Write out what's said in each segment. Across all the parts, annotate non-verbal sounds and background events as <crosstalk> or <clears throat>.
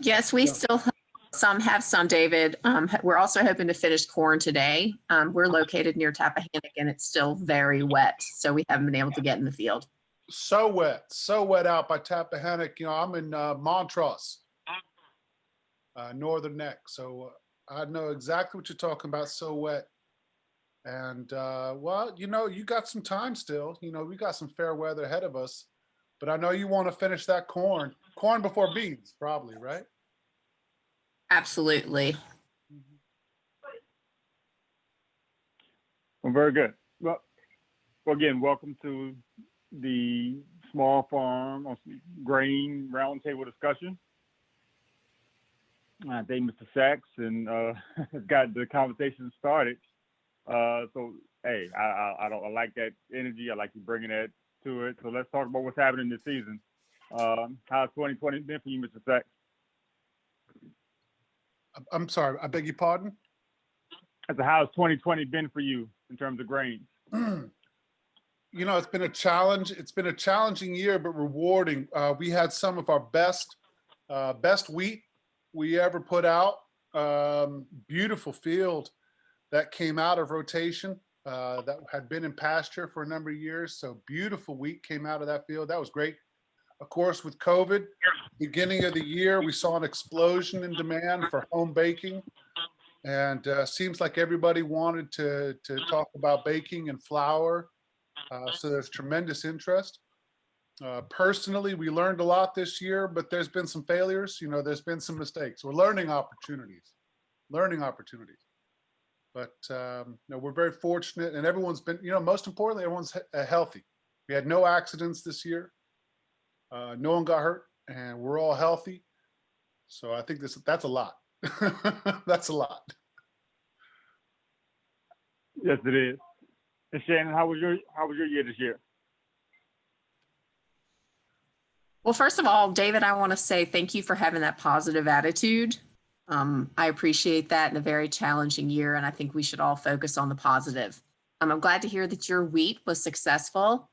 Yes, we still, have some have some, David. Um, we're also hoping to finish corn today. Um, we're located near Tappahannock and it's still very wet, so we haven't been able to get in the field. So wet, so wet out by Tappahannock. You know, I'm in uh, Montross, uh, Northern Neck. So uh, I know exactly what you're talking about. So wet. And uh, well, you know, you got some time still. You know, we got some fair weather ahead of us. But I know you want to finish that corn, corn before beans, probably, right? Absolutely. Well, very good. Well, well, again, welcome to the small farm grain roundtable discussion. I thank Mr. Sachs and uh, <laughs> got the conversation started. Uh, so, hey, I, I, I don't I like that energy. I like you bringing that to it. So let's talk about what's happening this season. Um, how's 2020 been for you, Mr. Sachs? I'm- sorry, I beg your pardon? I said, how's 2020 been for you in terms of grains? <clears throat> you know, it's been a challenge. It's been a challenging year, but rewarding. Uh, we had some of our best, uh, best wheat we ever put out. Um, beautiful field that came out of rotation uh, that had been in pasture for a number of years. So beautiful wheat came out of that field. That was great. Of course, with COVID, beginning of the year, we saw an explosion in demand for home baking. And uh, seems like everybody wanted to, to talk about baking and flour. Uh, so there's tremendous interest. Uh, personally, we learned a lot this year, but there's been some failures. You know, there's been some mistakes. We're learning opportunities, learning opportunities. But um, no, we're very fortunate, and everyone's been. You know, most importantly, everyone's he uh, healthy. We had no accidents this year. Uh, no one got hurt, and we're all healthy. So I think this that's a lot. <laughs> that's a lot. Yes, it is. And Shannon, how was your how was your year this year? Well, first of all, David, I want to say thank you for having that positive attitude. Um, I appreciate that in a very challenging year, and I think we should all focus on the positive. Um, I'm glad to hear that your wheat was successful.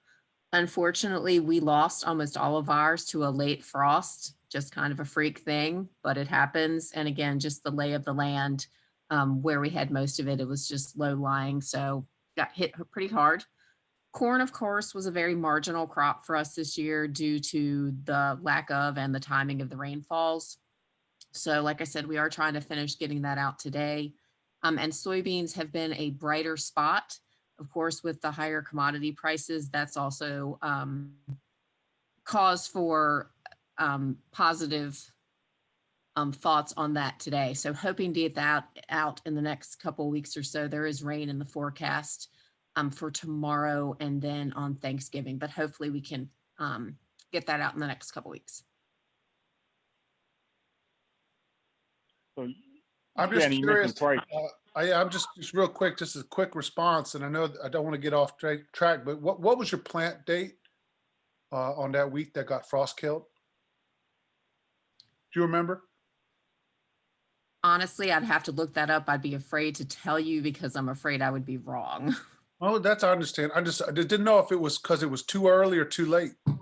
Unfortunately, we lost almost all of ours to a late frost, just kind of a freak thing, but it happens. And again, just the lay of the land um, where we had most of it, it was just low lying, so got hit pretty hard. Corn, of course, was a very marginal crop for us this year due to the lack of and the timing of the rainfalls. So like I said, we are trying to finish getting that out today. Um, and soybeans have been a brighter spot. Of course, with the higher commodity prices, that's also um, cause for um, positive um, thoughts on that today. So hoping to get that out in the next couple weeks or so. There is rain in the forecast um, for tomorrow and then on Thanksgiving, but hopefully we can um, get that out in the next couple weeks. So I'm just Shannon, you mentioned curious. Uh, I, I'm just, just real quick, just a quick response, and I know I don't want to get off tra- track, but what, what was your plant date uh, on that week that got frost killed? Do you remember? Honestly, I'd have to look that up. I'd be afraid to tell you because I'm afraid I would be wrong. <laughs> Oh, that's, I understand. I just, I didn't know if it was because it was too early or too late. Um,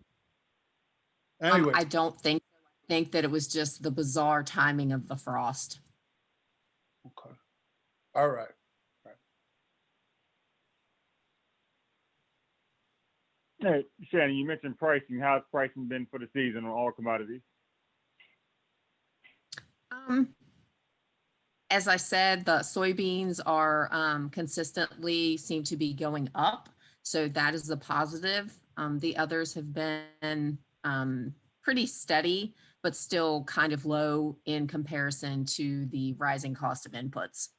Anyway, I don't think, think that it was just the bizarre timing of the frost. Okay. All right. Hey, Shannon, you mentioned pricing. How's pricing been for the season on all commodities? Um, as I said, the soybeans are um, consistently seem to be going up. So that is a positive. Um, the others have been um, pretty steady, but still kind of low in comparison to the rising cost of inputs.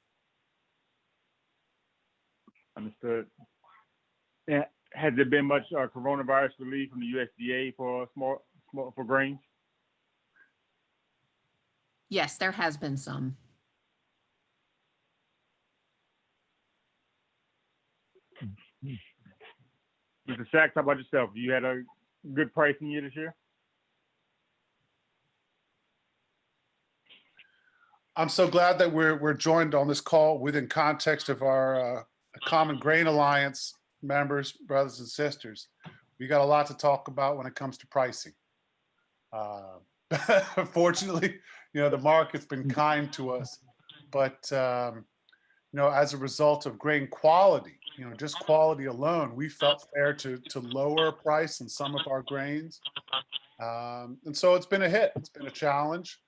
Understood. Yeah, has there been much uh, coronavirus relief from the USDA for small, small for grains? Yes, there has been some. Mr. Sachs, how about yourself? You had a good pricing year this year? I'm so glad that we're, we're joined on this call within context of our uh, Common Grain Alliance members, brothers and sisters. We got a lot to talk about when it comes to pricing. Uh, <laughs> Fortunately, you know, the market's been kind to us. But, um, you know, as a result of grain quality, you know, just quality alone, we felt fair to, to lower price in some of our grains. Um, and so it's been a hit. It's been a challenge.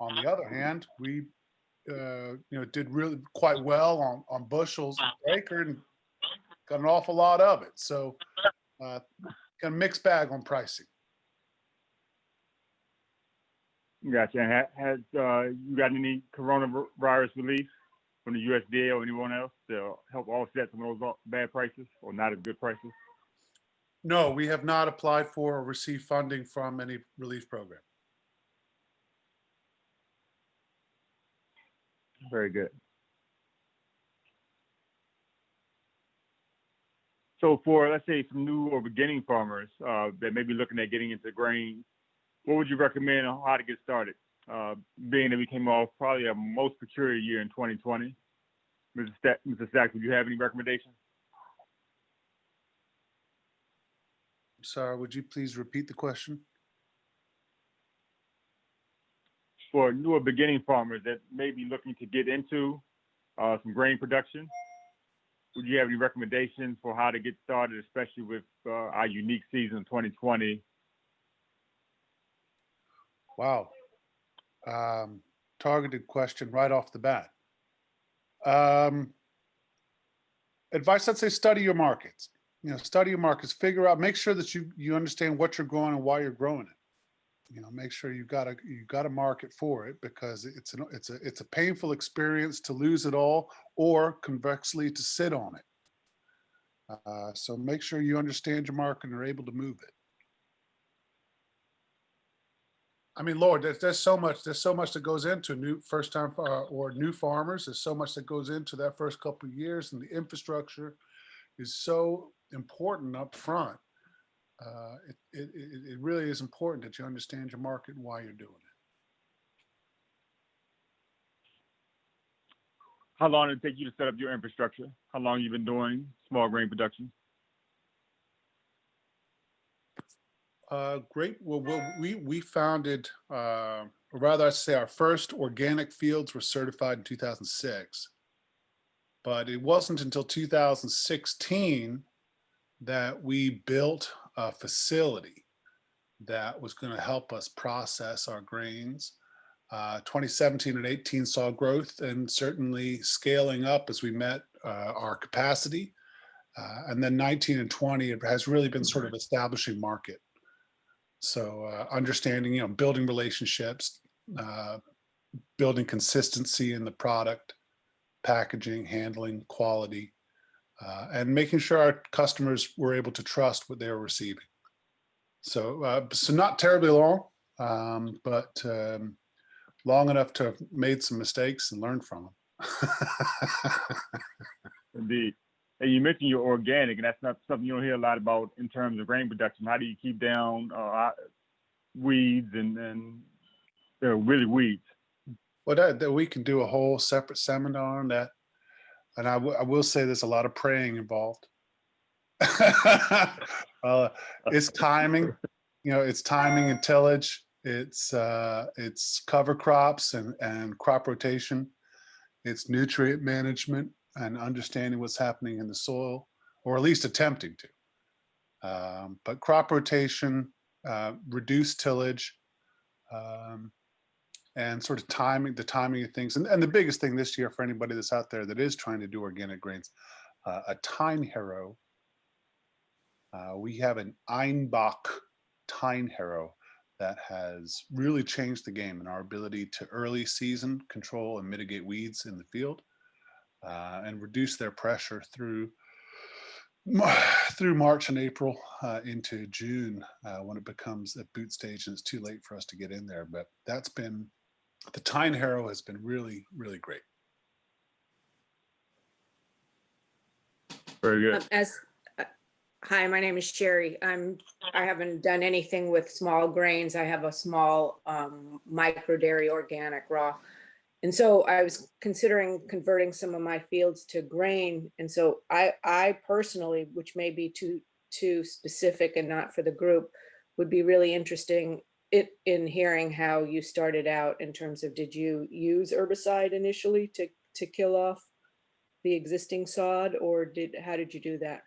On the other hand, we, uh, you know, did really quite well on, on bushels per acre and got an awful lot of it. So, uh, kind of mixed bag on pricing. Gotcha. And ha- has, uh, you got any coronavirus relief from the USDA or anyone else to help offset some of those bad prices or not as good prices? No, we have not applied for or received funding from any relief program. Very good. So for, let's say, some new or beginning farmers uh, that may be looking at getting into grain, what would you recommend on how to get started? Uh, being that we came off probably a most peculiar year in 2020. Mr. Stack, Mrs. Stack, would you have any recommendations? Sorry, would you please repeat the question? For newer beginning farmers that may be looking to get into uh, some grain production, would you have any recommendations for how to get started, especially with uh, our unique season of 2020? Wow. Um, targeted question right off the bat. Um, advice, I'd say study your markets. You know, study your markets, figure out, make sure that you, you understand what you're growing and why you're growing it. You know, make sure you got a, you got a market for it because it's an, it's a, it's a painful experience to lose it all or convexly to sit on it. Uh, so make sure you understand your market and are able to move it. I mean, Lord, there's, there's so much, there's so much that goes into new first time uh, or new farmers. There's so much that goes into that first couple years and the infrastructure is so important up front. Uh, it, it, it, it really is important that you understand your market and why you're doing it. How long did it take you to set up your infrastructure? How long you been doing small grain production? Uh, great. Well, well, we we founded, uh, or rather, I say our first organic fields were certified in 2006, but it wasn't until 2016 that we built a facility that was going to help us process our grains. Uh, 2017 and 18 saw growth and certainly scaling up as we met uh, our capacity. Uh, and then 19 and 20, it has really been sort of establishing market. So uh, understanding, you know, building relationships, uh, building consistency in the product, packaging, handling, quality, uh, and making sure our customers were able to trust what they were receiving. So, uh, so not terribly long, um, but um, long enough to have made some mistakes and learned from them. <laughs> Indeed. And you mentioned you're organic, and that's not something you don't hear a lot about in terms of grain production. How do you keep down uh, weeds and, and know, really weeds? Well, that, that we can do a whole separate seminar on that. And I, I will say there's a lot of praying involved. <laughs> uh, it's <laughs> timing, you know, it's timing and tillage. It's uh, it's cover crops and, and crop rotation. It's nutrient management and understanding what's happening in the soil, or at least attempting to. Um, but crop rotation, uh, reduced tillage, um, and sort of timing, the timing of things. And, and the biggest thing this year for anybody that's out there that is trying to do organic grains, uh, a tine harrow. Uh, we have an Einböck tine harrow that has really changed the game in our ability to early season control and mitigate weeds in the field uh, and reduce their pressure through <sighs> through March and April uh, into June uh, when it becomes a boot stage and it's too late for us to get in there. But that's been, the Tine Harrow has been really, really great. Very good. Um, As, uh, hi, my name is Sherry. I'm, I haven't done anything with small grains. I have a small um, micro dairy organic raw. And so I was considering converting some of my fields to grain. And so I, I personally, which may be too, too specific and not for the group, would be really interesting, it, in hearing how you started out in terms of, did you use herbicide initially to, to kill off the existing sod or did, how did you do that?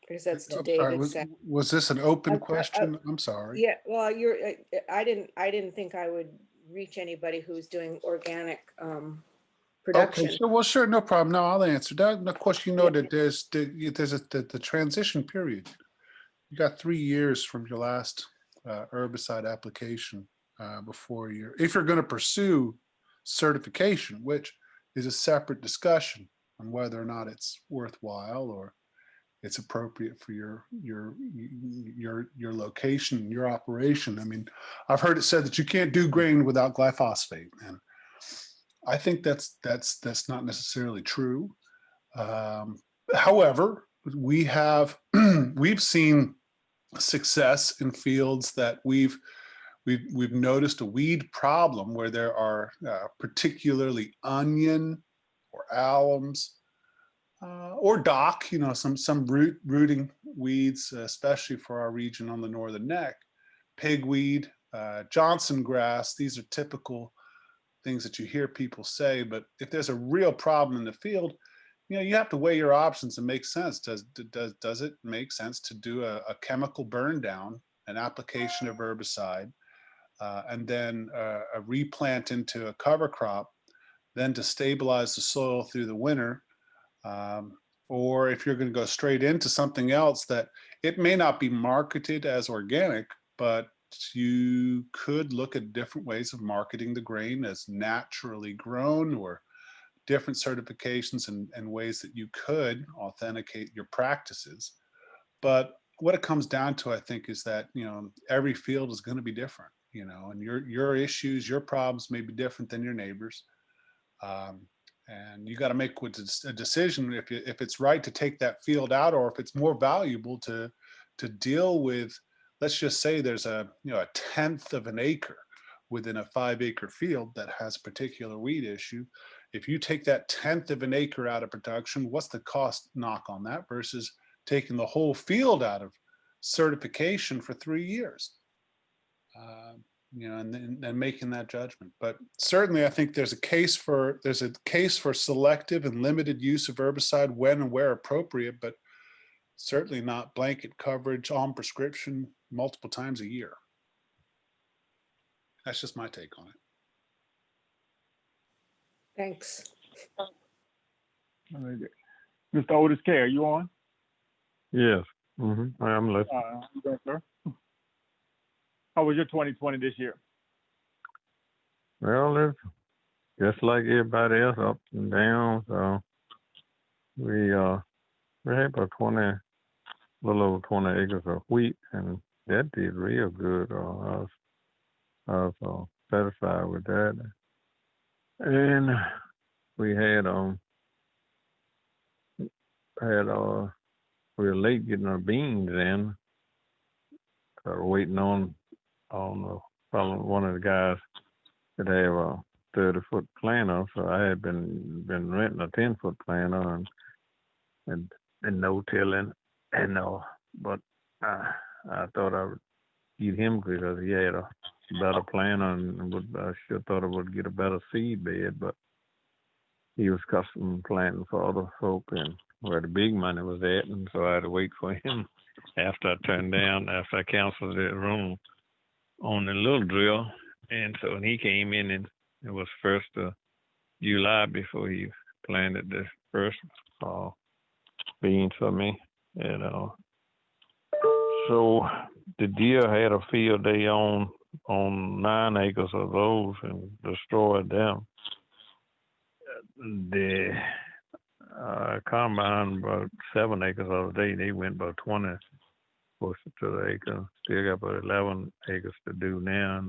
Because that's to sorry, was- Was this an open I- I- question? I'm sorry. Yeah, well, you're, I- I didn't, I didn't think I would reach anybody who's doing organic um production. Okay, sure, well, sure, no problem. No, I'll answer that. And of course, you know that there's, the- there's a, the, the transition period. You got three years from your last uh, herbicide application uh, before you're, if you're gonna pursue certification, which is a separate discussion on whether or not it's worthwhile or it's appropriate for your, your, your, your location, your operation. I mean, I've heard it said that you can't do grain without glyphosate and I think that's that's that's not necessarily true. Um, however, we have <clears throat> we've seen success in fields that we've we've we've noticed a weed problem where there are uh, particularly onion or alliums uh, or dock, you know, some some root rooting weeds, especially for our region on the northern neck, pigweed, uh, Johnson grass. These are typical things that you hear people say, but if there's a real problem in the field, you know, you have to weigh your options and make sense. Does, does, does it make sense to do a, a chemical burn down, an application of herbicide, uh, and then uh, a replant into a cover crop, then to stabilize the soil through the winter? Um, or if you're going to go straight into something else that it may not be marketed as organic, but you could look at different ways of marketing the grain as naturally grown or different certifications and, and ways that you could authenticate your practices. But what it comes down to, I think, is that, you know, every field is going to be different, you know, and your, your issues, your problems may be different than your neighbors. Um, and you got to make a decision if, you, if it's right to take that field out or if it's more valuable to, to deal with let's just say there's a you know a tenth of an acre within a five acre field that has a particular weed issue. If you take that tenth of an acre out of production what's the cost knock on that versus taking the whole field out of certification for three years? Uh, you know and and making that judgment. But certainly i think there's a case for there's a case for selective and limited use of herbicide when and where appropriate but certainly not blanket coverage on prescription multiple times a year. That's just my take on it. Thanks. Mr. Otis K, are you on? Yes, hmm I am listening. Uh, you there, sir? How was your 2020 this year? Well, it's just like everybody else, ups and downs. So we uh, we had about twenty, a little over twenty acres of wheat, and that did real good. Uh, I was, I was uh, satisfied with that. And we had um had uh we were late getting our beans in. So we're waiting on on the one of the guys that have a thirty foot planter. So I had been been renting a ten foot planter and and and no tilling and no, but uh, I thought I would get him because he had a better plan and would I sure thought I would get a better seed bed, but he was custom planting for other folk and where the big money was at, and so I had to wait for him after I turned down after I canceled the room on the little drill, and so when he came in and it was first of July before he planted the first uh, beans for me, and know. so the deer had a field day on on nine acres of those and destroyed them. The uh, combine about seven acres of the day, they went about twenty closer to the acre. Still got about eleven acres to do now.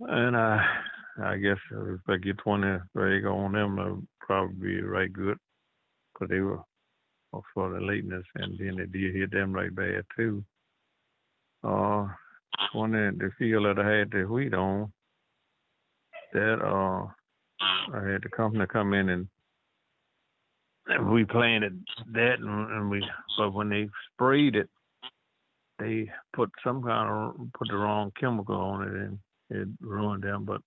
And, I I guess if I get twenty acre on them, it'll probably be right good. Cause they were for the lateness and then the deer hit them right bad too. Uh, one of the field that I had the wheat on, that uh, I had the company come in and and we planted that and, and we, but when they sprayed it, they put some kind of, put the wrong chemical on it and it ruined them, but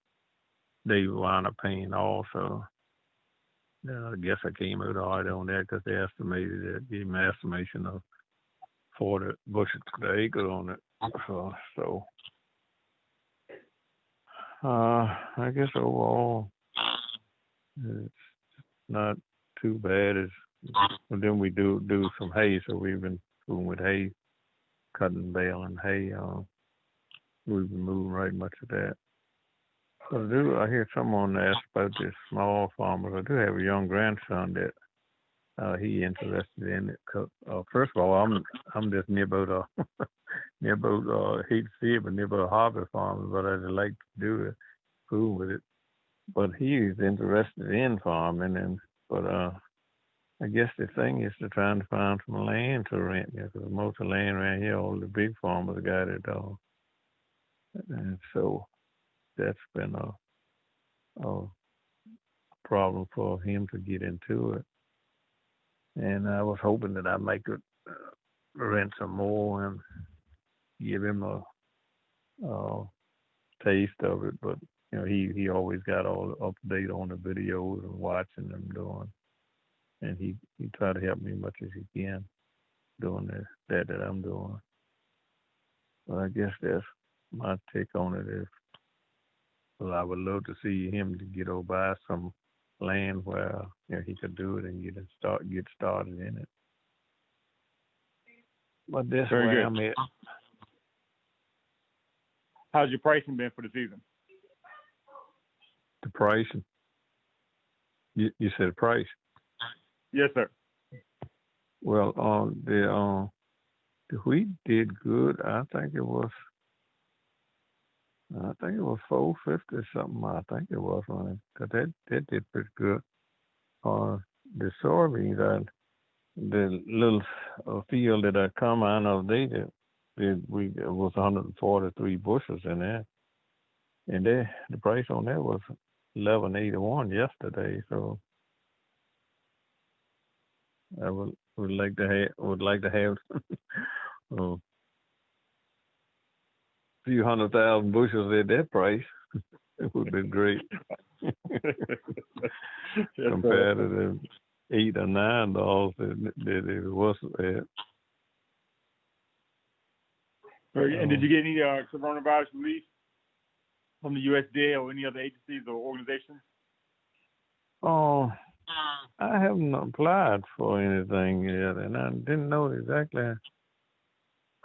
they wound up paying also. Yeah, I guess I came out all right on that because they estimated it, gave me an estimation of forty bushels per acre on it. So, so uh, I guess overall, it's not too bad. It's, and then we do do some hay, so we've been fooling with hay, cutting, baling hay. Uh, we've been moving right much of that. I do I hear someone ask about this small farmers. I do have a young grandson that uh, he interested in it. 'cause, uh, first of all, I'm I'm just near about uh <laughs> near about uh hate to see it, but near about Harvest Farm, but I'd like to do it, fool with it. But he's interested in farming, and but uh, I guess the thing is to try and find some land to rent, because most of the land around here, all the big farmers got it all, and so that's been a a problem for him to get into it and I was hoping that I might could uh, rent some more and give him a, uh taste of it. But you know, he he always got all up to date on the videos and watching them doing, and he he tried to help me as much as he can doing that that that I'm doing. But I guess that's my take on it. Is well, I would love to see him to get over by some land where you know, he could do it and get it start get started in it. But this Very way good. I'm at. How's your pricing been for the season? The price. You you said price. Yes, sir. Well, um, the um, the wheat did good. I think it was. I think it was four fifty something. I think it was on it. 'Cause that that did pretty good. Uh, the soybeans, I, the little uh, field that I come out of, they did, we it was 143 bushels in there, and they the price on that was 1181 yesterday. So I would would like to have would like to have a <laughs> few hundred thousand bushels at that price. <laughs> it would be great <laughs> Yes, sir. <laughs> compared to the eight or nine dollars that, that it was at. Very. And did you get any uh, coronavirus relief from the USDA or any other agencies or organizations? Oh, I haven't applied for anything yet, and I didn't know exactly.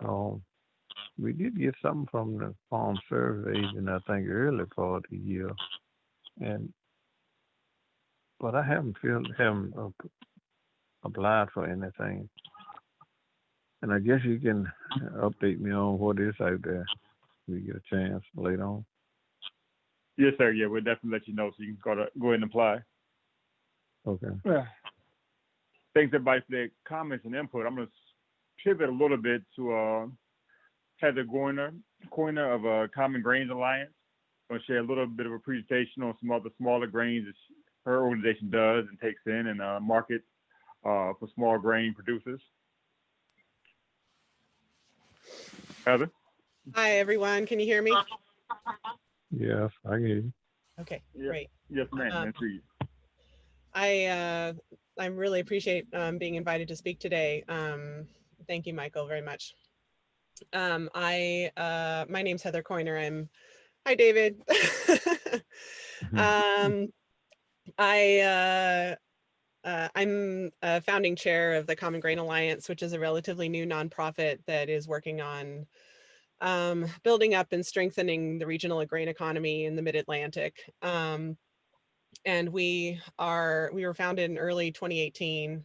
Um, we did get something from the Farm Service Agent, I think, early part of the year, and but I haven't filled, haven't applied for anything. And I guess you can update me on what is out there. if We get a chance later on. Yes, sir. Yeah, we'll definitely let you know so you can go to go ahead and apply. Okay. Yeah. Thanks everybody for their comments and input. I'm going to pivot a little bit to uh, Heather Goiner, Coiner of uh, Common Grains Alliance. I'm going to share a little bit of a presentation on some other smaller grains that she- her organization does and takes in and uh, markets uh, for small grain producers. Heather? Hi, everyone. Can you hear me? Yes, I get you. Okay, Yeah. great. Yes, ma'am. Um, Nice to meet you. I, uh, I really appreciate, um, being invited to speak today. Um, thank you, Michael, very much. Um, I, uh, my name's Heather Coiner. I'm, hi, David. <laughs> Um, I, uh, uh, I'm a founding chair of the Common Grain Alliance, which is a relatively new nonprofit that is working on um, building up and strengthening the regional grain economy in the Mid-Atlantic. Um, and we are we were founded in early 2018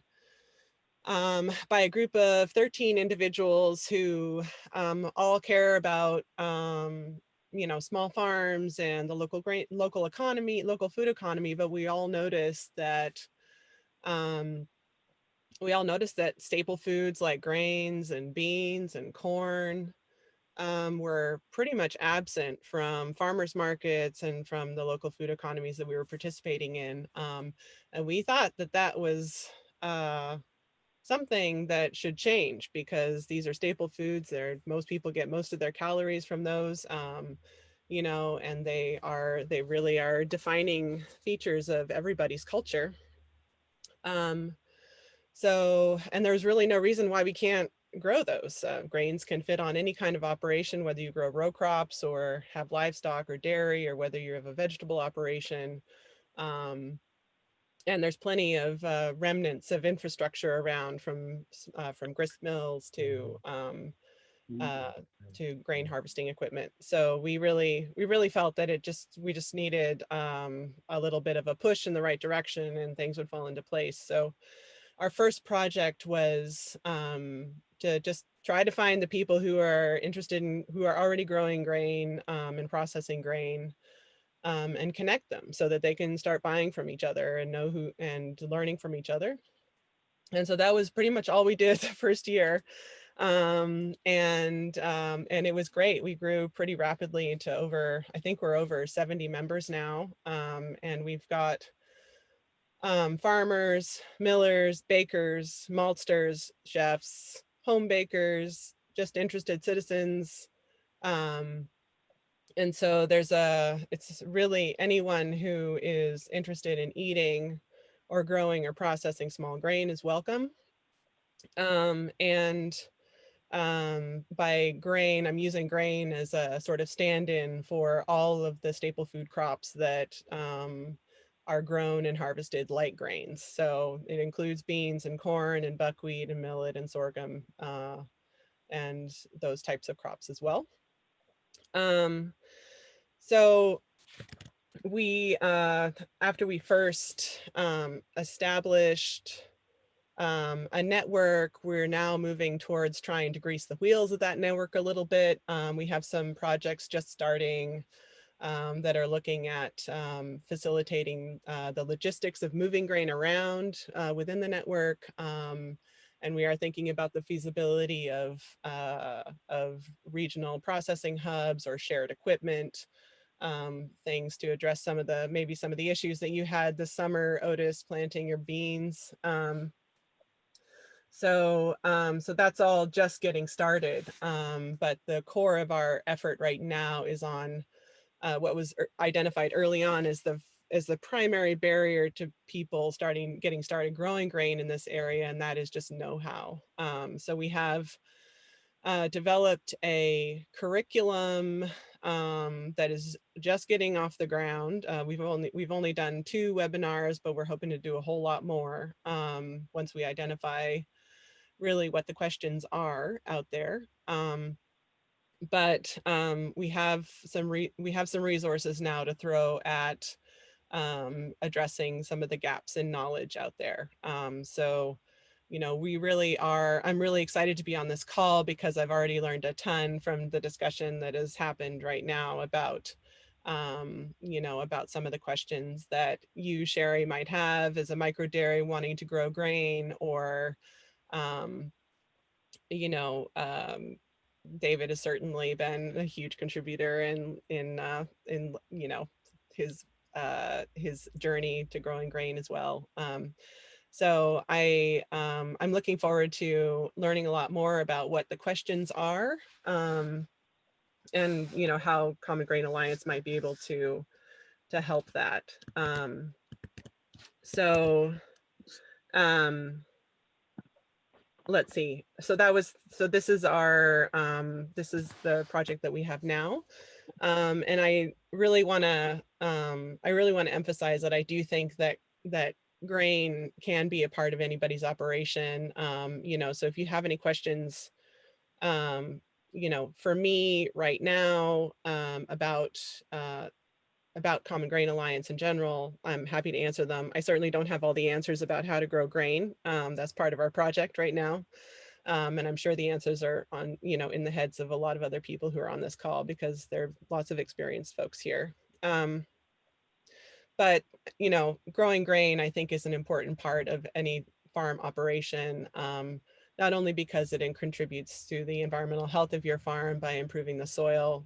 um, by a group of 13 individuals who um, all care about um, you know small farms and the local grain local economy local food economy but we all noticed that um, we all noticed that staple foods like grains and beans and corn um, were pretty much absent from farmers markets and from the local food economies that we were participating in. Um, and we thought that that was uh, something that should change because these are staple foods. They're, most people get most of their calories from those, um, you know, and they are, they really are defining features of everybody's culture. Um, so, and there's really no reason why we can't grow those. Uh, grains can fit on any kind of operation, whether you grow row crops or have livestock or dairy, or whether you have a vegetable operation. Um, and there's plenty of uh, remnants of infrastructure around from uh, from grist mills to um, uh, to grain harvesting equipment. So we really we really felt that it just we just needed um, a little bit of a push in the right direction and things would fall into place. So our first project was um, to just try to find the people who are interested in who are already growing grain um, and processing grain um, and connect them so that they can start buying from each other and know who and learning from each other. And so that was pretty much all we did <laughs> the first year. Um, and um, and it was great. We grew pretty rapidly to over, I think we're over 70 members now. Um, and we've got um, farmers, millers, bakers, maltsters, chefs, home bakers, just interested citizens, um, and so there's a, it's really anyone who is interested in eating or growing or processing small grain is welcome. Um, and um, by grain, I'm using grain as a sort of stand-in for all of the staple food crops that um, are grown and harvested like grains. So it includes beans and corn and buckwheat and millet and sorghum uh, and those types of crops as well. Um, so we, uh, after we first um, established um, a network, we're now moving towards trying to grease the wheels of that network a little bit. Um, we have some projects just starting um, that are looking at um, facilitating uh, the logistics of moving grain around uh, within the network. Um, and we are thinking about the feasibility of, uh, of regional processing hubs or shared equipment um, things to address some of the, maybe some of the issues that you had this summer, Otis, planting your beans. Um, so, um, so that's all just getting started. Um, but the core of our effort right now is on uh, what was er- identified early on as the as the primary barrier to people starting getting started growing grain in this area, and that is just know-how. Um, so we have uh, developed a curriculum um, that is just getting off the ground. Uh, we've only we've only done two webinars, but we're hoping to do a whole lot more um, once we identify really what the questions are out there. Um, but um, we have some we have some resources now to throw at um, addressing some of the gaps in knowledge out there. Um, so you know, we really are, I'm really excited to be on this call because I've already learned a ton from the discussion that has happened right now about, um, you know, about some of the questions that you, Sherry, might have as a micro dairy wanting to grow grain or, um, you know, um, David has certainly been a huge contributor in, in, uh, in, you know, his, uh, his journey to growing grain as well. Um, so I, um, I'm looking forward to learning a lot more about what the questions are um, and, you know, how Common Grain Alliance might be able to, to help that. Um, so um, let's see. So that was, so this is our, um, this is the project that we have now. Um, and I really want to, um, I really want to emphasize that I do think that, that grain can be a part of anybody's operation. Um, you know, so if you have any questions, um, you know, for me right now um, about uh, about Common Grain Alliance in general, I'm happy to answer them. I certainly don't have all the answers about how to grow grain. Um, that's part of our project right now. Um, and I'm sure the answers are on, you know, in the heads of a lot of other people who are on this call because there are lots of experienced folks here. Um, but you know, growing grain, I think, is an important part of any farm operation, um, not only because it contributes to the environmental health of your farm by improving the soil,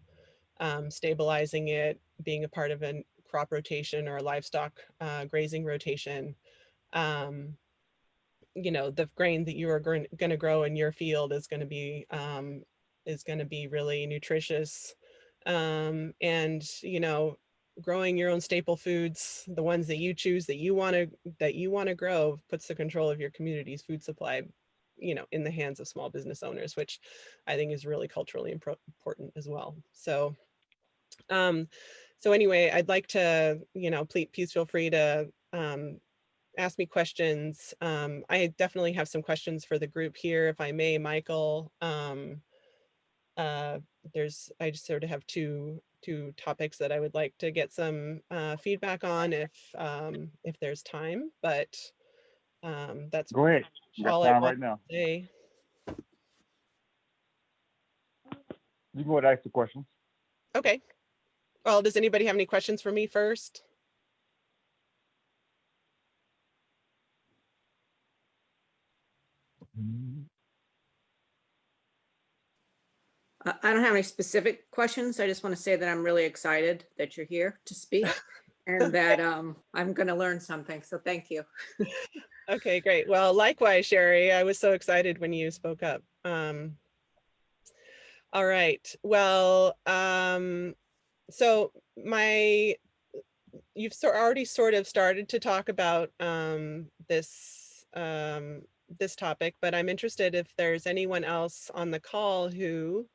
um, stabilizing it, being a part of a crop rotation or a livestock uh, grazing rotation, um, you know, the grain that you are going to grow in your field is going to be, um, is going to be really nutritious. Um, and, you know, growing your own staple foods, the ones that you choose that you want to, that you want to grow puts the control of your community's food supply, you know, in the hands of small business owners, which I think is really culturally important as well. So, um, so anyway, I'd like to, you know, please, please feel free to um, ask me questions. Um, I definitely have some questions for the group here, if I may, Michael. Um, uh, there's, I just sort of have two two topics that I would like to get some uh, feedback on if um, if there's time, but um, that's great. All I right now. to say. You can go ahead and ask the questions. Okay. Well, does anybody have any questions for me first? I don't have any specific questions. I just want to say that I'm really excited that you're here to speak <laughs> and that um, I'm going to learn something. So thank you. <laughs> Okay, great. Well, likewise, Sherry, I was so excited when you spoke up. Um, all right. Well, um, so my, you've sort already sort of started to talk about um, this um, this topic, but I'm interested if there's anyone else on the call who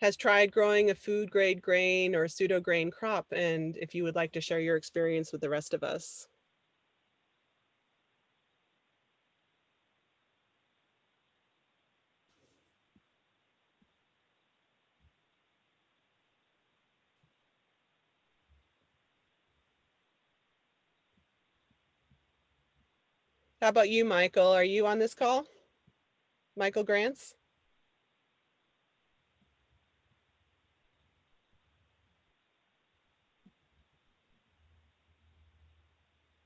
has tried growing a food grade grain or pseudo grain crop, and if you would like to share your experience with the rest of us. How about you, Michael? Are you on this call? Michael Grants?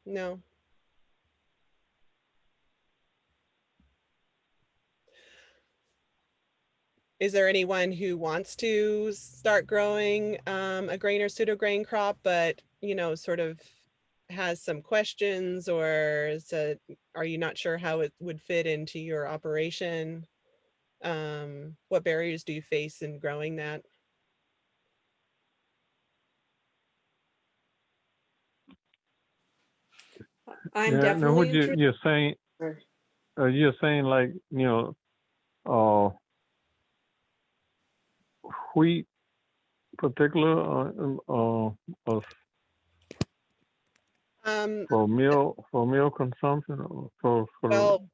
No. Is there anyone who wants to start growing um, a grain or pseudo grain crop, but you know, sort of has some questions or is it, are you not sure how it would fit into your operation? Um, what barriers do you face in growing that? I'm Yeah, now what you, you're saying, uh, you're saying like, you know, uh, wheat particular, uh, um, uh, uh, Um, for meal, for meal consumption or for, for, well,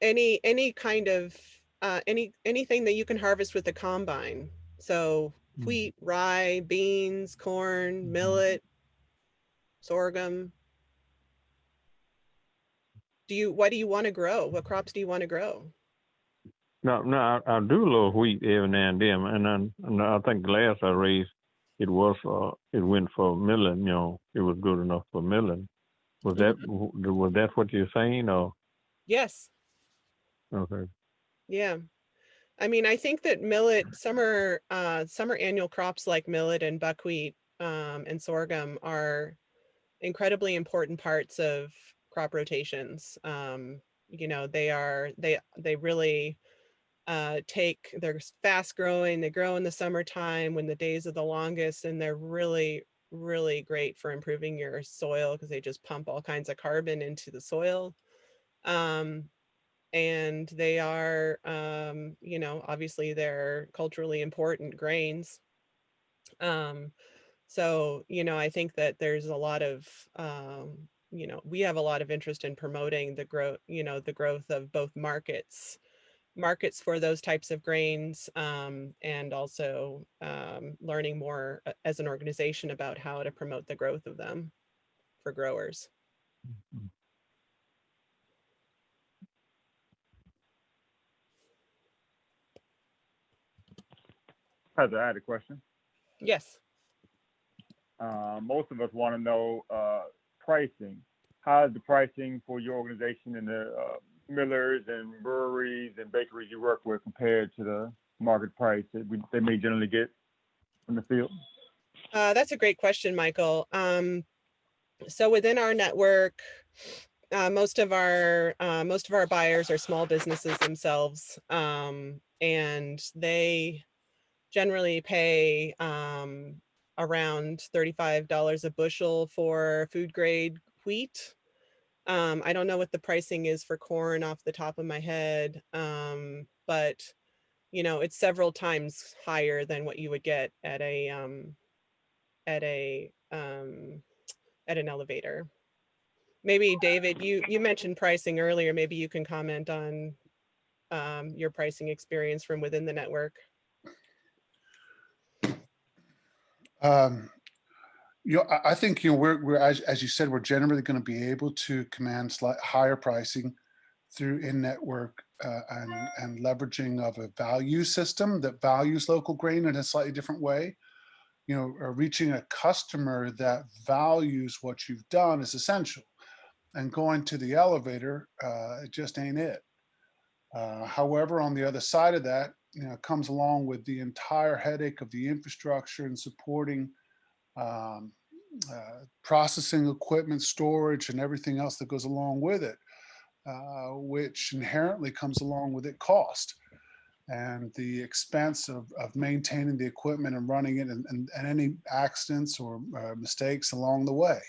any, any kind of, uh, any, anything that you can harvest with the combine. So Mm. wheat, rye, beans, corn, Mhm. millet, sorghum. Do you, what do you want to grow? What crops do you want to grow? no, no, I, I do a little wheat every now and then, and then, and I think last I raised, it was, uh, it went for milling, you know, it was good enough for milling. Was that, was that what you're saying, or, Yes, okay? yeah. I mean, I think that millet, summer, uh, summer annual crops like millet and buckwheat, um, and sorghum are incredibly important parts of crop rotations. Um, you know, they are, they, they really, uh, take, they're fast growing, they grow in the summertime when the days are the longest, and they're really, really great for improving your soil because they just pump all kinds of carbon into the soil. Um, and they are, um, you know, obviously they're culturally important grains. Um, so, you know, I think that there's a lot of, um, you know, we have a lot of interest in promoting the growth, you know, the growth of both markets, markets for those types of grains, um, and also um, learning more uh, as an organization about how to promote the growth of them for growers. Heather, I had a question. Yes. Uh, most of us want to know uh, pricing. How is the pricing for your organization and the uh, millers and breweries and bakeries you work with compared to the market price that we, they may generally get from the field? Uh, that's a great question, Michael. Um, so within our network, uh, most of our, uh, most of our buyers are small businesses themselves. Um, and they generally pay, um, around thirty-five dollars a bushel for food grade wheat. Um, I don't know what the pricing is for corn off the top of my head, um, but you know, it's several times higher than what you would get at a, um, at a, um, at an elevator. Maybe David, you, you mentioned pricing earlier. Maybe you can comment on, um, your pricing experience from within the network. Um, You know, I, think, you know, we're, we're, as, as you said, we're generally going to be able to command higher pricing through in-network uh, and, and leveraging of a value system that values local grain in a slightly different way. You know, reaching a customer that values what you've done is essential. And going to the elevator, uh, it just ain't it. Uh, however, on the other side of that, you know, comes along with the entire headache of the infrastructure and supporting um, uh, processing equipment, storage, and everything else that goes along with it, uh, which inherently comes along with it cost and the expense of, of maintaining the equipment and running it and, and, and any accidents or uh, mistakes along the way.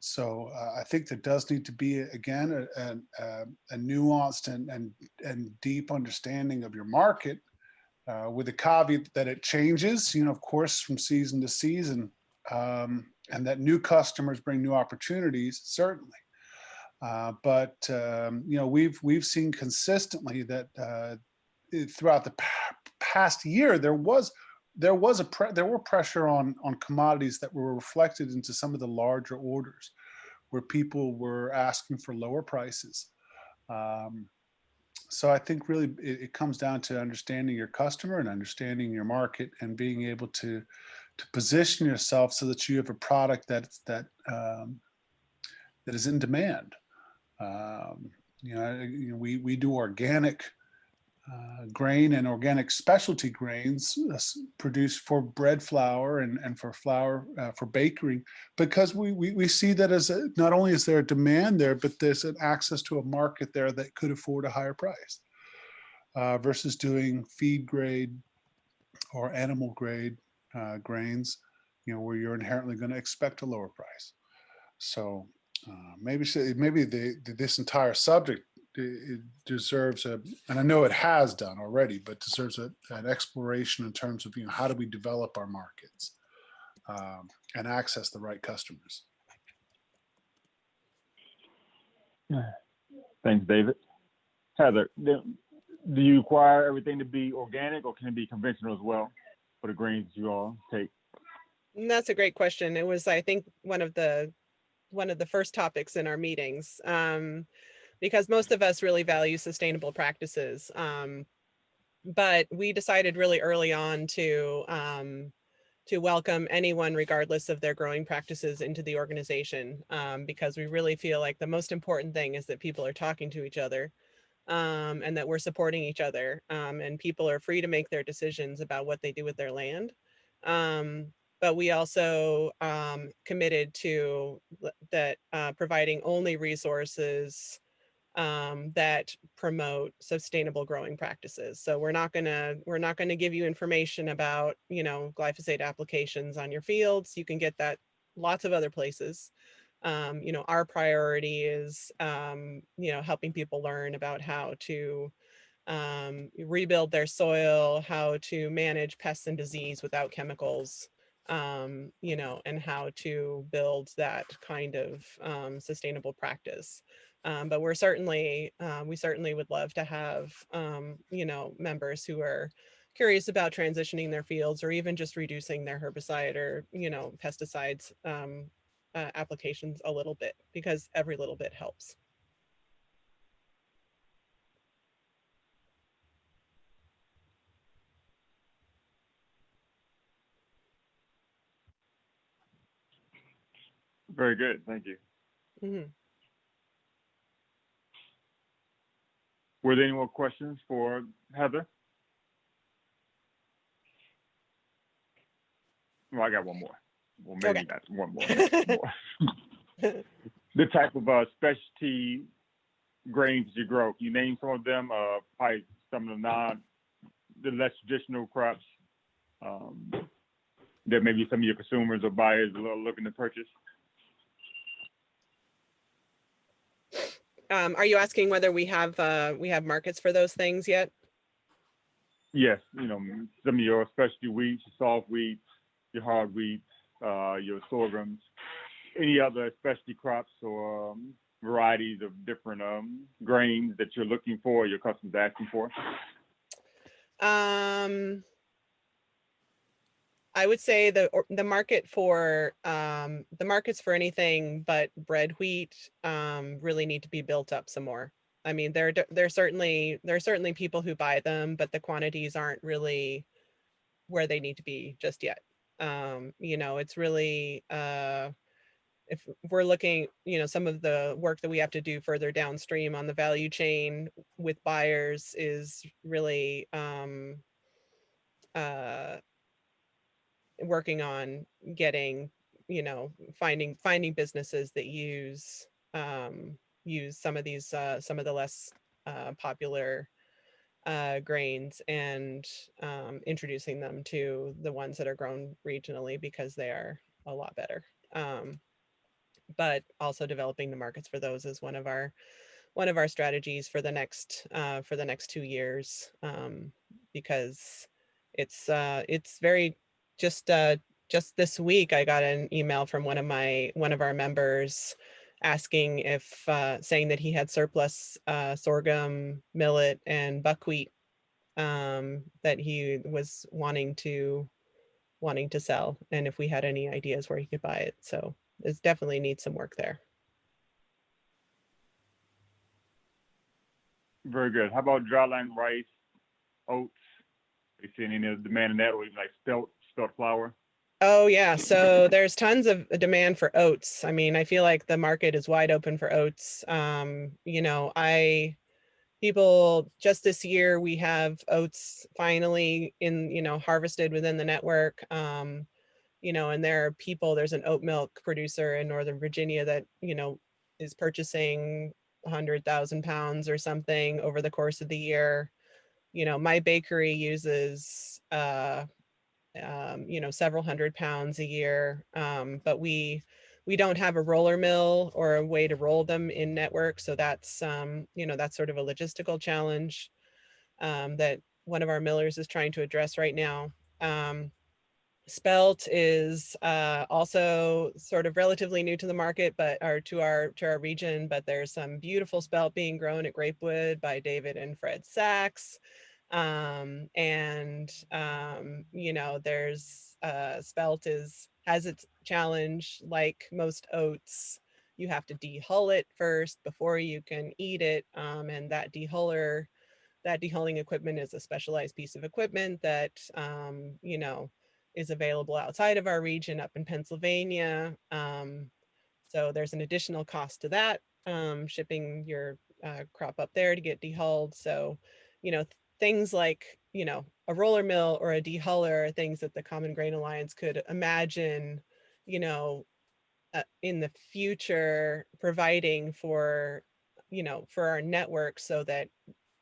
So uh, I think there does need to be, again, a, a, a nuanced and, and, and deep understanding of your market uh, with the caveat that it changes, you know, of course, from season to season, um, and that new customers bring new opportunities, certainly. Uh, but um, you know, we've we've seen consistently that uh, throughout the pa past year there was there was a there were pressure on on commodities that were reflected into some of the larger orders, where people were asking for lower prices. Um, so I think really it, it, comes down to understanding your customer and understanding your market and being able to to position yourself so that you have a product that's that um, that is in demand. Um, you know, you know, we we do organic uh, grain and organic specialty grains uh, produced for bread flour and, and for flour uh, for bakery because we, we, we see that as a, not only is there a demand there, but there's an access to a market there that could afford a higher price uh, versus doing feed grade or animal grade uh, grains, you know, where you're inherently going to expect a lower price. So maybe maybe the, the, this entire subject it deserves a, and I know it has done already, but deserves a, an exploration in terms of, you know, how do we develop our markets um, and access the right customers. Thanks, David. Heather, do you require everything to be organic or can it be conventional as well for the grains you all take? That's a great question. It was, I think, one of the one of the first topics in our meetings. Um, because most of us really value sustainable practices. Um, but we decided really early on to um, to welcome anyone regardless of their growing practices into the organization um, because we really feel like the most important thing is that people are talking to each other um, and that we're supporting each other um, and people are free to make their decisions about what they do with their land. Um, but we also um, committed to that uh, providing only resources um, that promote sustainable growing practices. So we're not gonna we're not gonna give you information about you know glyphosate applications on your fields. You can get that lots of other places. Um, you know our priority is um, you know helping people learn about how to um, rebuild their soil, how to manage pests and disease without chemicals. Um, you know, and how to build that kind of um, sustainable practice. Um, but we're certainly, uh, we certainly would love to have, um, you know, members who are curious about transitioning their fields or even just reducing their herbicide or, you know, pesticides um, uh, applications a little bit because every little bit helps. Very good. Thank you. Mm -hmm. Were there any more questions for Heather? Well, I got one more. Well, maybe Okay. not one more. more. <laughs> <laughs> the type of uh, specialty grains you grow. You name some of them? Uh, probably some of the non, the less traditional crops um, that maybe some of your consumers or buyers are looking to purchase. Um, are you asking whether we have, uh, we have markets for those things yet? Yes, you know, some of your specialty wheats, your soft wheats, your hard wheats, uh, your sorghums, any other specialty crops or um, varieties of different um, grains that you're looking for, your customers asking for? Um, I would say the the market for um, the markets for anything but bread wheat um, really need to be built up some more. I mean, there there certainly there are certainly people who buy them, but the quantities aren't really where they need to be just yet. Um, you know, it's really uh, if we're looking, you know, some of the work that we have to do further downstream on the value chain with buyers is really um, uh, working on getting, you know, finding finding businesses that use um, use some of these uh, some of the less uh, popular uh, grains and um, introducing them to the ones that are grown regionally because they are a lot better. Um, but also developing the markets for those is one of our one of our strategies for the next uh, for the next two years um, because it's uh, it's very just uh, just this week I got an email from one of my one of our members asking if uh, saying that he had surplus uh, sorghum, millet, and buckwheat um, that he was wanting to wanting to sell, and if we had any ideas where he could buy it. So it definitely needs some work there. Very good. How about dryland rice, oats? Are you seeing any demand in that, or even like spelt flour? Oh yeah, so there's tons of demand for oats. I mean, I feel like the market is wide open for oats. Um, you know, I people just this year we have oats finally in, you know, harvested within the network. Um, you know, and there are people, there's an oat milk producer in Northern Virginia that, you know, is purchasing 100,000 pounds or something over the course of the year. You know, my bakery uses, uh, um, you know, several hundred pounds a year, um, but we we don't have a roller mill or a way to roll them in network. So that's, um, you know, that's sort of a logistical challenge um, that one of our millers is trying to address right now. Um, Spelt is uh, also sort of relatively new to the market, but or to our to our region. But there's some beautiful spelt being grown at Grapewood by David and Fred Sachs, um, and um, you know there's uh, spelt is has its challenge like most oats. You have to dehull it first before you can eat it, um, and that dehuller that dehulling equipment is a specialized piece of equipment that um, you know is available outside of our region up in Pennsylvania. Um, so there's an additional cost to that, um, shipping your uh, crop up there to get dehulled. So, you know, things like, you know, a roller mill or a dehuller are things that the Common Grain Alliance could imagine, you know, uh, in the future providing for, you know, for our network so that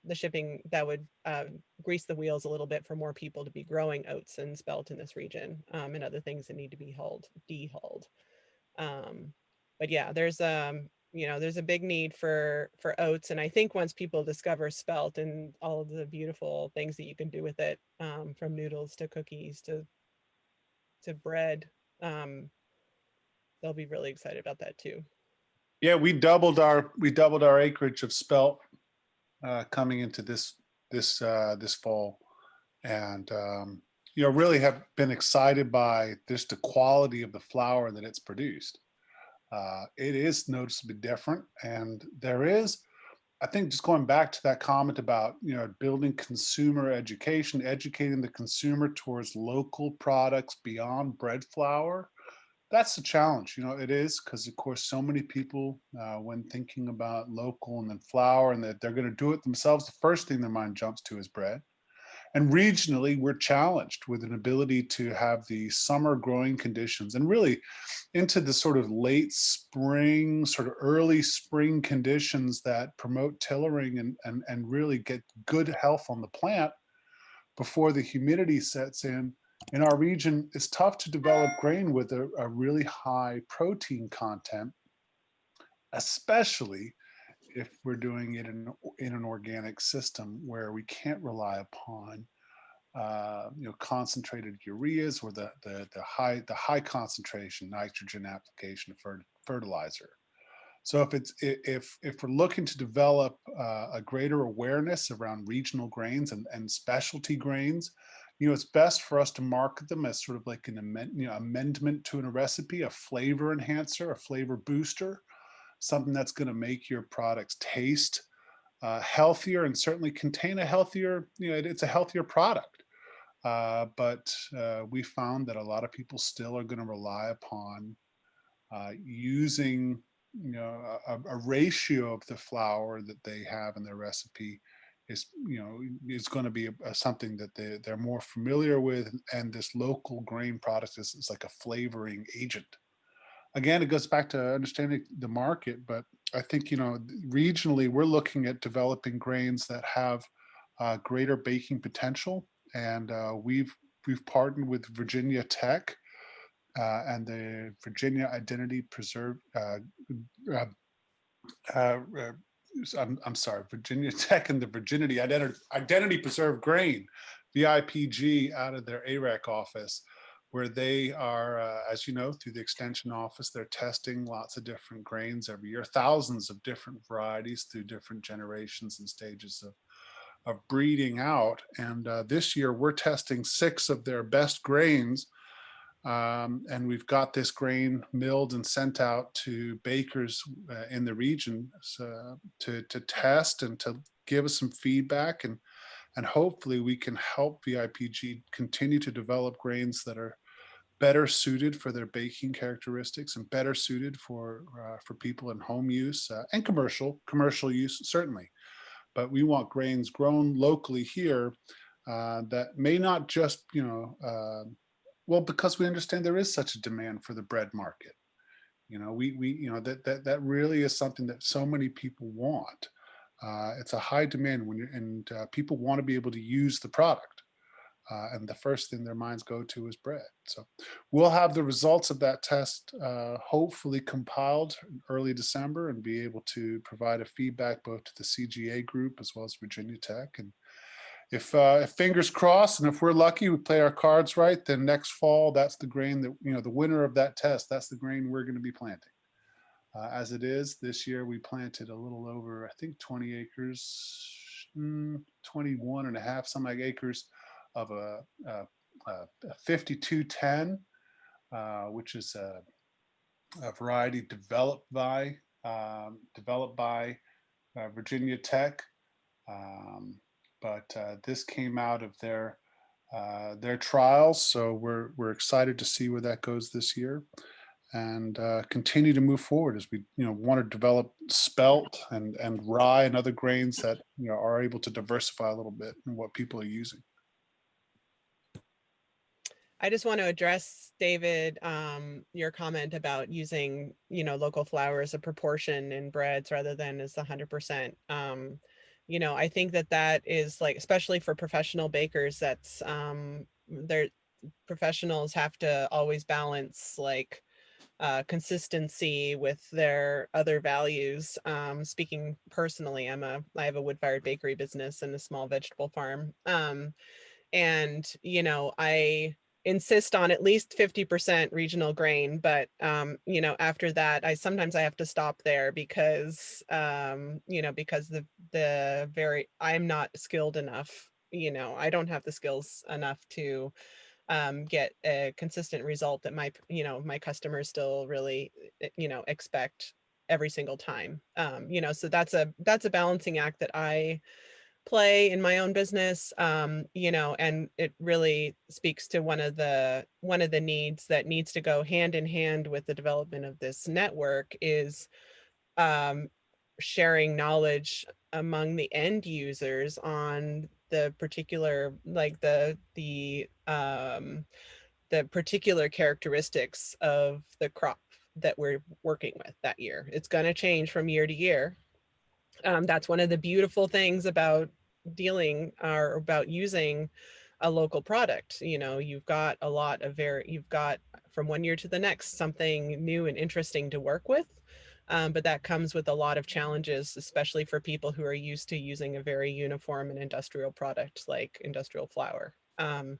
the shipping that would uh, grease the wheels a little bit for more people to be growing oats and spelt in this region um, and other things that need to be hauled, dehulled. Um, but yeah, there's um, you know, there's a big need for for oats, and I think once people discover spelt and all of the beautiful things that you can do with it, um, from noodles to cookies to to bread, um, they'll be really excited about that too. Yeah, we doubled our, we doubled our acreage of spelt uh, coming into this, this, uh, this fall. And, um, you know, really have been excited by just the quality of the flour that it's produced. Uh, it is noticeably different. And there is, I think just going back to that comment about, you know, building consumer education, educating the consumer towards local products beyond bread flour that's the challenge. You know it is because of course so many people uh, when thinking about local and then flour and that they're going to do it themselves the first thing their mind jumps to is bread And regionally, we're challenged with an ability to have the summer growing conditions and really into the sort of late spring, sort of early spring conditions that promote tillering and, and, and really get good health on the plant before the humidity sets in. In our region, it's tough to develop grain with a, a really high protein content, especially if we're doing it in, in an organic system where we can't rely upon uh, you know, concentrated ureas or the, the, the high, the high concentration nitrogen application of fertilizer. So if it's, if, if we're looking to develop uh, a greater awareness around regional grains and, and specialty grains, you know, it's best for us to market them as sort of like an amend, you know, amendment to a recipe, a flavor enhancer, a flavor booster, something that's going to make your products taste uh, healthier and certainly contain a healthier, you know, it- it's a healthier product. Uh, but uh, we found that a lot of people still are going to rely upon uh, using, you know, a, a ratio of the flour that they have in their recipe is, you know, is going to be a, a something that they, they're more familiar with. And this local grain product is, is like a flavoring agent. Again, it goes back to understanding the market, but I think, you know, regionally, we're looking at developing grains that have uh, greater baking potential and uh, we've we've partnered with Virginia Tech uh, and the Virginia Identity Preserve. Uh, uh, uh, I'm, I'm sorry, Virginia <laughs> Tech and the Virginity Identity Identity Preserve Grain, VIPG, out of their AREC office, where they are, uh, as you know, through the extension office, they're testing lots of different grains every year, thousands of different varieties through different generations and stages of of breeding out. And uh, this year we're testing six of their best grains. Um, and we've got this grain milled and sent out to bakers uh, in the region so, to, to test and to give us some feedback. And, and hopefully we can help VIPG continue to develop grains that are better suited for their baking characteristics and better suited for, uh, for people in home use uh, and commercial, commercial use, certainly but we want grains grown locally here uh, that may not just, you know, uh, well, because we understand there is such a demand for the bread market. You know, we, we you know, that, that, that really is something that so many people want. Uh, it's a high demand when and uh, people want to be able to use the product. Uh, and the first thing their minds go to is bread. So we'll have the results of that test uh, hopefully compiled in early December and be able to provide a feedback both to the CGA group as well as Virginia Tech. And if, uh, if fingers crossed and if we're lucky, we play our cards right, then next fall, that's the grain that, you know, the winner of that test, that's the grain we're going to be planting. Uh, as it is this year, we planted a little over, I think 20 acres, mm, 21 and a half, some like acres of a, a, a 5210, uh, which is a, a, variety developed by um, developed by uh, Virginia Tech. Um, but uh, this came out of their uh, their trials, so we're we're excited to see where that goes this year, and uh, continue to move forward as we you know want to develop spelt and and rye and other grains that you know are able to diversify a little bit in what people are using. I just want to address, David, um, your comment about using, you know, local flour as a proportion in breads rather than as the hundred percent. Um, you know, I think that that is like, especially for professional bakers, that's, um, their professionals have to always balance like, uh, consistency with their other values. Um, speaking personally, I'm a, I have a wood fired bakery business and a small vegetable farm. Um, and, you know, I, insist on at least 50% regional grain but um you know after that i sometimes i have to stop there because um you know because the the very i'm not skilled enough you know i don't have the skills enough to um get a consistent result that my you know my customers still really eh, you know expect every single time um you know so that's a that's a balancing act that i play in my own business um you know and it really speaks to one of the one of the needs that needs to go hand in hand with the development of this network is um sharing knowledge among the end users on the particular, like the, the, um, the particular characteristics of the crop that we're working with that year. It's going to change from year to year. Um, that's one of the beautiful things about dealing or about using a local product. You know, you've got a lot of very, you've got from one year to the next something new and interesting to work with. Um, but that comes with a lot of challenges, especially for people who are used to using a very uniform and industrial product like industrial flour. Um,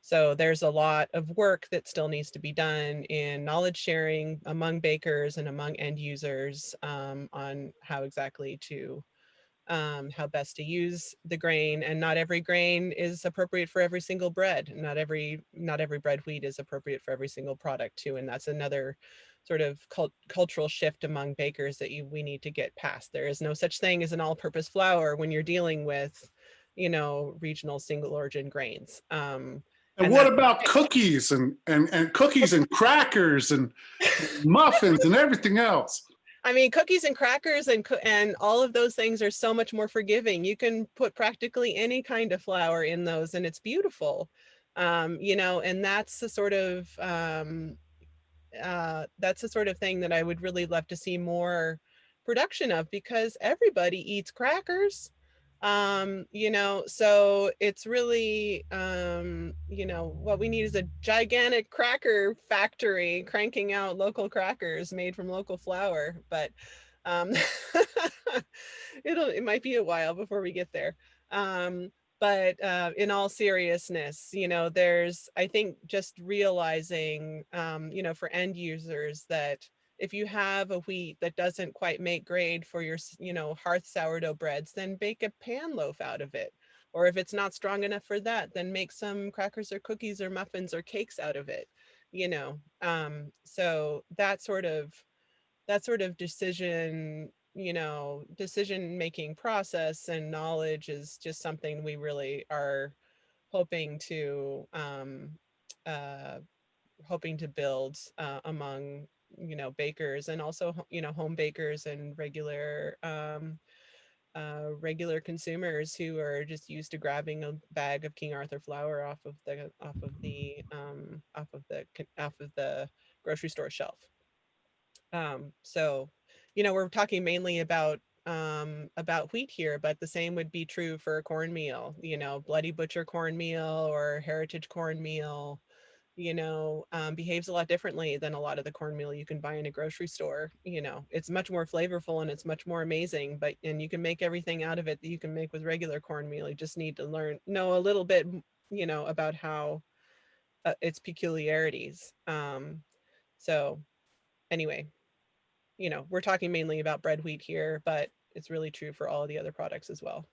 so there's a lot of work that still needs to be done in knowledge sharing among bakers and among end users um, on how exactly to um, how best to use the grain and not every grain is appropriate for every single bread. Not every not every bread wheat is appropriate for every single product too. And that's another sort of cult cultural shift among bakers that you, we need to get past. There is no such thing as an all-purpose flour when you're dealing with, you know, regional single origin grains. Um, And And what about <laughs> cookies and, and, and cookies and crackers and muffins and everything else? I mean, cookies and crackers and and all of those things are so much more forgiving. You can put practically any kind of flour in those, and it's beautiful. Um, you know, and that's the sort of um, uh, that's the sort of thing that I would really love to see more production of because everybody eats crackers. Um, you know, so it's really um, you know, what we need is a gigantic cracker factory cranking out local crackers made from local flour, but um, <laughs> it'll it might be a while before we get there. Um, but uh, in all seriousness, you know, there's I think just realizing, um, you know, for end users that if you have a wheat that doesn't quite make grade for your, you know, hearth sourdough breads, then bake a pan loaf out of it. Or if it's not strong enough for that, then make some crackers or cookies or muffins or cakes out of it, you know. Um, so that sort of that sort of decision, you know, decision making process and knowledge is just something we really are hoping to um, uh, hoping to build uh, among you know bakers and also you know home bakers and regular um, uh, regular consumers who are just used to grabbing a bag of King Arthur flour off of the off of the um, off of the off of the grocery store shelf. Um, so, you know, we're talking mainly about um, about wheat here, but the same would be true for cornmeal. You know, Bloody Butcher cornmeal or Heritage cornmeal. You know, um, behaves a lot differently than a lot of the cornmeal you can buy in a grocery store. You know, it's much more flavorful and it's much more amazing. But and you can make everything out of it that you can make with regular cornmeal. You just need to learn know a little bit, you know, about how uh, its peculiarities. Um, so anyway, you know, we're talking mainly about bread wheat here, but it's really true for all of the other products as well.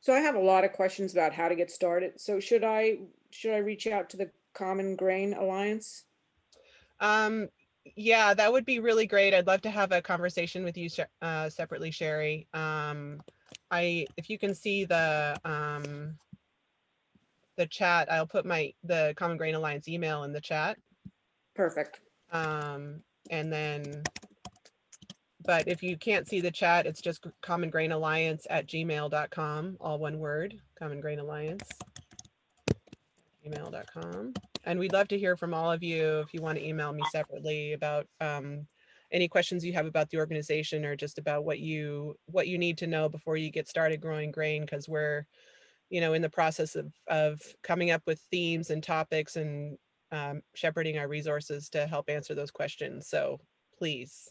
So I have a lot of questions about how to get started. So should I, should I reach out to the Common Grain Alliance? Um, yeah, that would be really great. I'd love to have a conversation with you uh, separately, Sherry. Um, I, if you can see the, um, the chat, I'll put my, the Common Grain Alliance email in the chat. Perfect. Um, and then, but if you can't see the chat, it's just Common Grain Alliance at gmail.com, all one word, Common Grain Alliance. Gmail.com. And we'd love to hear from all of you if you want to email me separately about um, any questions you have about the organization or just about what you what you need to know before you get started growing grain because we're you know in the process of of coming up with themes and topics and um, shepherding our resources to help answer those questions. So please